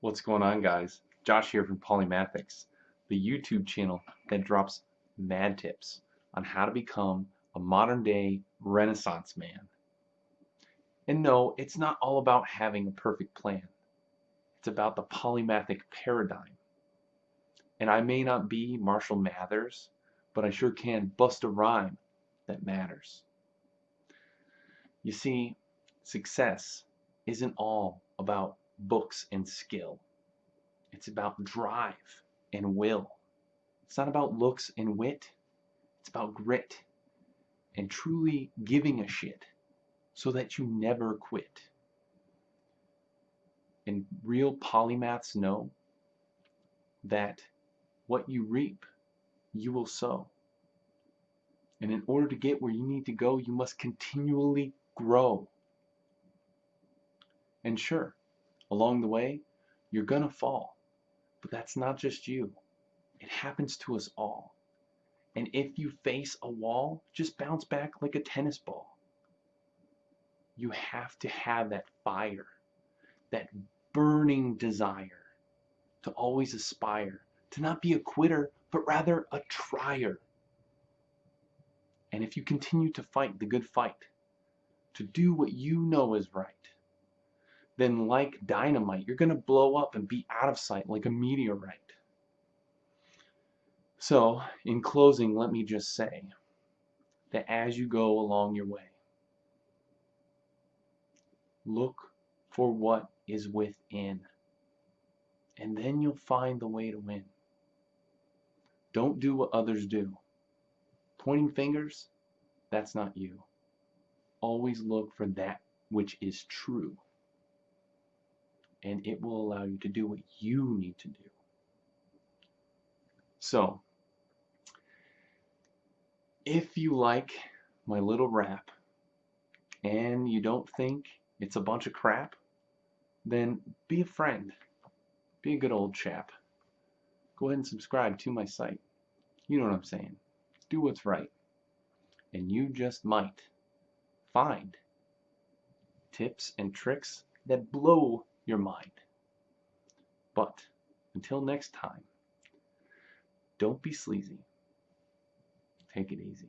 What's going on guys? Josh here from Polymathics, the YouTube channel that drops mad tips on how to become a modern day renaissance man. And no, it's not all about having a perfect plan. It's about the polymathic paradigm. And I may not be Marshall Mathers, but I sure can bust a rhyme that matters. You see, success isn't all about books and skill. It's about drive and will. It's not about looks and wit. It's about grit and truly giving a shit so that you never quit. And real polymaths know that what you reap, you will sow. And in order to get where you need to go, you must continually grow. And sure, along the way, you're going to fall. But that's not just you. It happens to us all. And if you face a wall, just bounce back like a tennis ball. You have to have that fire, that burning desire to always aspire, to not be a quitter, but rather a trier. And if you continue to fight the good fight, to do what you know is right, then like dynamite, you're going to blow up and be out of sight like a meteorite. So, in closing, let me just say that as you go along your way, look for what is within, and then you'll find the way to win. Don't do what others do. Pointing fingers, that's not you. Always look for that which is true and it will allow you to do what you need to do. So, if you like my little rap and you don't think it's a bunch of crap, then be a friend. Be a good old chap. Go ahead and subscribe to my site. You know what I'm saying. Do what's right. And you just might find tips and tricks that blow your mind. But until next time, don't be sleazy. Take it easy.